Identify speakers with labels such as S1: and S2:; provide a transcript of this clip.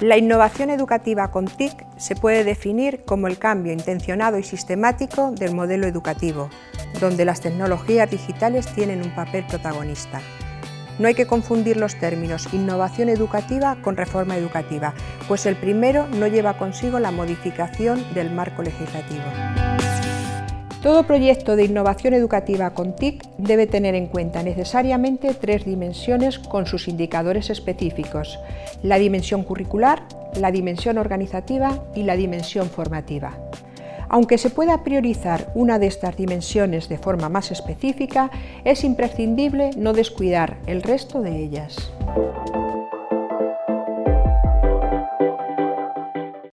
S1: La innovación educativa con TIC se puede definir como el cambio intencionado y sistemático del modelo educativo, donde las tecnologías digitales tienen un papel protagonista. No hay que confundir los términos innovación educativa con reforma educativa, pues el primero no lleva consigo la modificación del marco legislativo. Todo proyecto de innovación educativa con TIC debe tener en cuenta necesariamente tres dimensiones con sus indicadores específicos, la dimensión curricular, la dimensión organizativa y la dimensión formativa. Aunque se pueda priorizar una de estas dimensiones de forma más específica, es imprescindible no descuidar el resto de ellas.